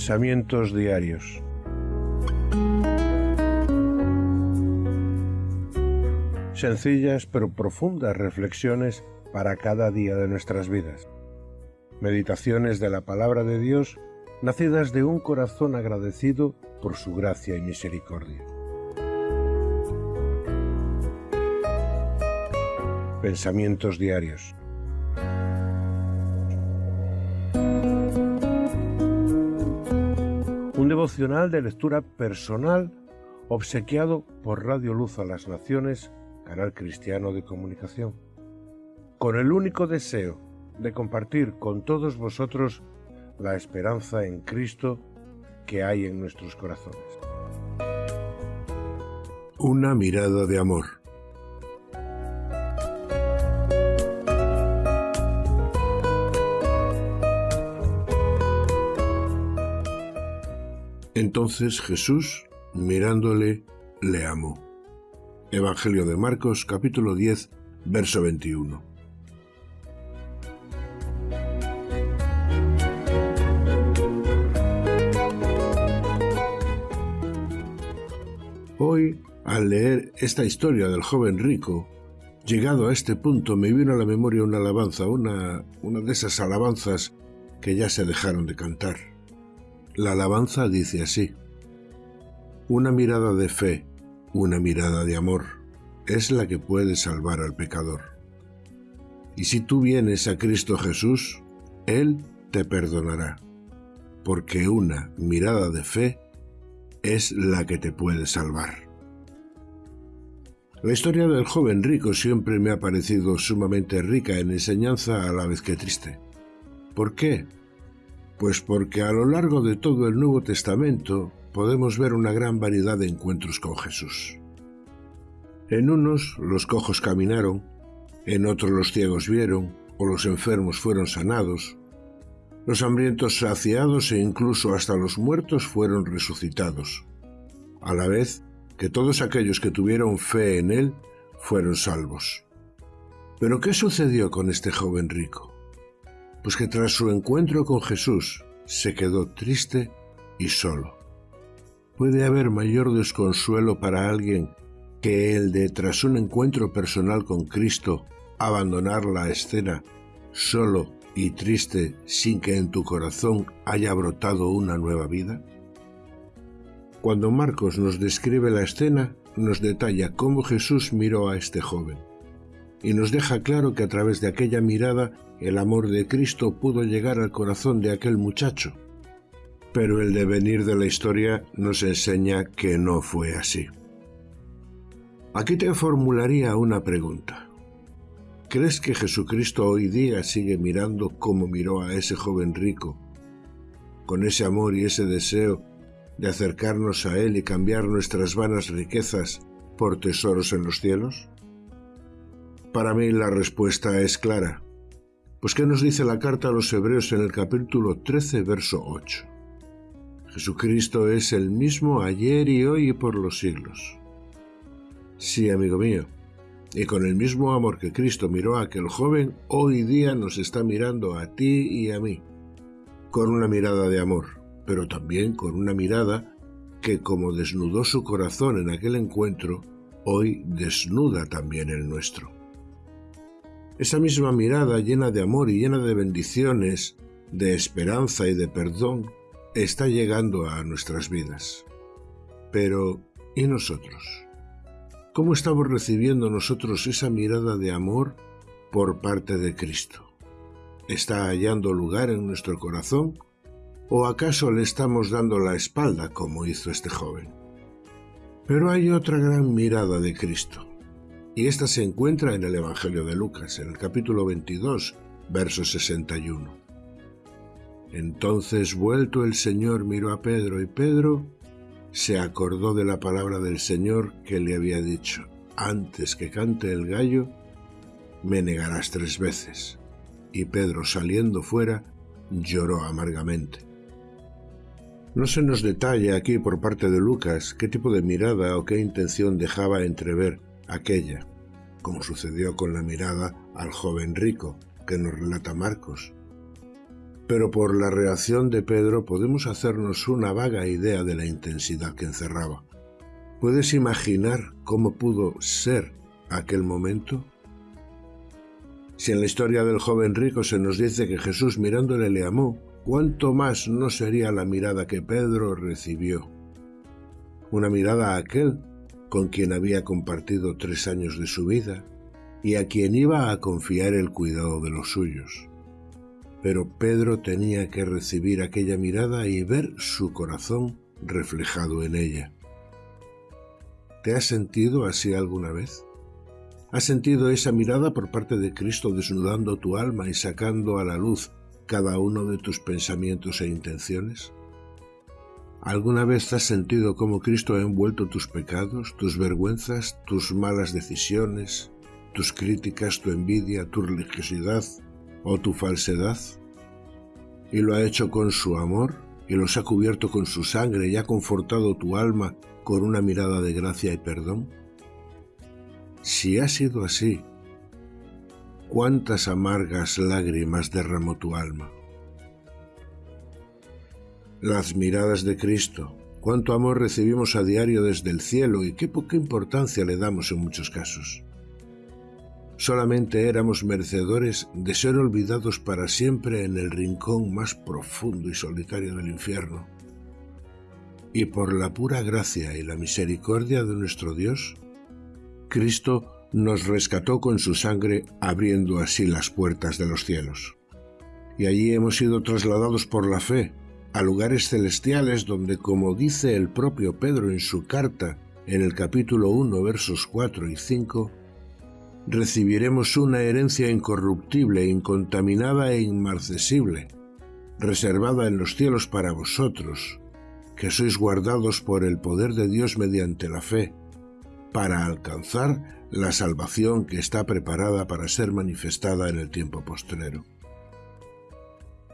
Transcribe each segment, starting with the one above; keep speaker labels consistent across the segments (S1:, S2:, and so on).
S1: Pensamientos diarios. Sencillas pero profundas reflexiones para cada día de nuestras vidas. Meditaciones de la palabra de Dios nacidas de un corazón agradecido por su gracia y misericordia. Pensamientos diarios. Devocional de lectura personal obsequiado por Radio Luz a las Naciones, canal cristiano de comunicación, con el único deseo de compartir con todos vosotros la esperanza en Cristo que hay en nuestros corazones.
S2: Una mirada de amor. Entonces Jesús, mirándole, le amó. Evangelio de Marcos capítulo 10, verso 21. Hoy, al leer esta historia del joven rico, llegado a este punto me vino a la memoria una alabanza, una, una de esas alabanzas que ya se dejaron de cantar. La alabanza dice así, una mirada de fe, una mirada de amor, es la que puede salvar al pecador. Y si tú vienes a Cristo Jesús, Él te perdonará, porque una mirada de fe es la que te puede salvar. La historia del joven rico siempre me ha parecido sumamente rica en enseñanza a la vez que triste. ¿Por qué? Pues porque a lo largo de todo el Nuevo Testamento podemos ver una gran variedad de encuentros con Jesús. En unos los cojos caminaron, en otros los ciegos vieron, o los enfermos fueron sanados, los hambrientos saciados e incluso hasta los muertos fueron resucitados, a la vez que todos aquellos que tuvieron fe en él fueron salvos. Pero ¿qué sucedió con este joven rico? Pues que tras su encuentro con Jesús se quedó triste y solo. ¿Puede haber mayor desconsuelo para alguien que el de, tras un encuentro personal con Cristo, abandonar la escena solo y triste sin que en tu corazón haya brotado una nueva vida? Cuando Marcos nos describe la escena, nos detalla cómo Jesús miró a este joven y nos deja claro que a través de aquella mirada el amor de Cristo pudo llegar al corazón de aquel muchacho. Pero el devenir de la historia nos enseña que no fue así. Aquí te formularía una pregunta. ¿Crees que Jesucristo hoy día sigue mirando como miró a ese joven rico, con ese amor y ese deseo de acercarnos a Él y cambiar nuestras vanas riquezas por tesoros en los cielos? Para mí la respuesta es clara. Pues ¿qué nos dice la carta a los Hebreos en el capítulo 13, verso 8? Jesucristo es el mismo ayer y hoy y por los siglos. Sí, amigo mío, y con el mismo amor que Cristo miró a aquel joven, hoy día nos está mirando a ti y a mí, con una mirada de amor, pero también con una mirada que como desnudó su corazón en aquel encuentro, hoy desnuda también el nuestro. Esa misma mirada llena de amor y llena de bendiciones, de esperanza y de perdón, está llegando a nuestras vidas. Pero, ¿y nosotros? ¿Cómo estamos recibiendo nosotros esa mirada de amor por parte de Cristo? ¿Está hallando lugar en nuestro corazón? ¿O acaso le estamos dando la espalda como hizo este joven? Pero hay otra gran mirada de Cristo, y esta se encuentra en el Evangelio de Lucas, en el capítulo 22, verso 61. Entonces vuelto el Señor miró a Pedro y Pedro se acordó de la palabra del Señor que le había dicho, antes que cante el gallo, me negarás tres veces. Y Pedro, saliendo fuera, lloró amargamente. No se nos detalla aquí por parte de Lucas qué tipo de mirada o qué intención dejaba entrever aquella, como sucedió con la mirada al joven rico que nos relata Marcos. pero por la reacción de Pedro podemos hacernos una vaga idea de la intensidad que encerraba. ¿Puedes imaginar cómo pudo ser aquel momento? Si en la historia del joven rico se nos dice que Jesús mirándole le amó, ¿cuánto más no sería la mirada que Pedro recibió? Una mirada a aquel con quien había compartido tres años de su vida y a quien iba a confiar el cuidado de los suyos. Pero Pedro tenía que recibir aquella mirada y ver su corazón reflejado en ella. ¿Te has sentido así alguna vez? ¿Has sentido esa mirada por parte de Cristo desnudando tu alma y sacando a la luz cada uno de tus pensamientos e intenciones? ¿Alguna vez has sentido cómo Cristo ha envuelto tus pecados, tus vergüenzas, tus malas decisiones, tus críticas, tu envidia, tu religiosidad o tu falsedad? Y lo ha hecho con su amor y los ha cubierto con su sangre y ha confortado tu alma con una mirada de gracia y perdón? Si ha sido así, cuántas amargas lágrimas derramó tu alma. Las miradas de Cristo, cuánto amor recibimos a diario desde el cielo y qué poca importancia le damos en muchos casos. Solamente éramos merecedores de ser olvidados para siempre en el rincón más profundo y solitario del infierno. Y por la pura gracia y la misericordia de nuestro Dios, Cristo nos rescató con su sangre abriendo así las puertas de los cielos. Y allí hemos sido trasladados por la fe a lugares celestiales donde, como dice el propio Pedro en su carta en el capítulo 1 versos 4 y 5, recibiremos una herencia incorruptible, incontaminada e inmarcesible, reservada en los cielos para vosotros, que sois guardados por el poder de Dios mediante la fe, para alcanzar la salvación que está preparada para ser manifestada en el tiempo postrero.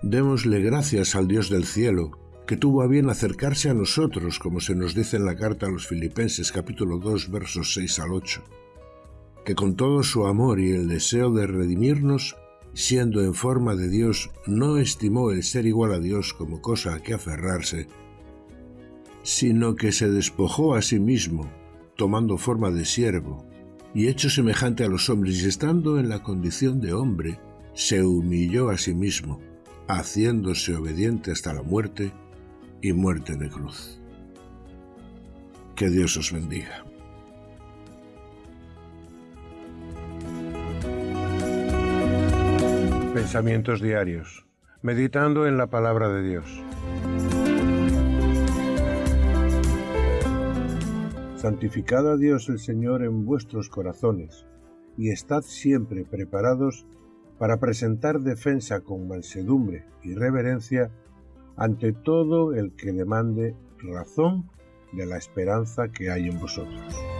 S2: Démosle gracias al Dios del cielo, que tuvo a bien acercarse a nosotros, como se nos dice en la carta a los Filipenses capítulo 2 versos 6 al 8, que con todo su amor y el deseo de redimirnos, siendo en forma de Dios, no estimó el ser igual a Dios como cosa a que aferrarse, sino que se despojó a sí mismo, tomando forma de siervo, y hecho semejante a los hombres y estando en la condición de hombre, se humilló a sí mismo, haciéndose obediente hasta la muerte y muerte de cruz. Que Dios os bendiga.
S1: Pensamientos diarios, meditando en la palabra de Dios. Santificad a Dios el Señor en vuestros corazones, y estad siempre preparados para presentar defensa con mansedumbre y reverencia ante todo el que demande razón de la esperanza que hay en vosotros.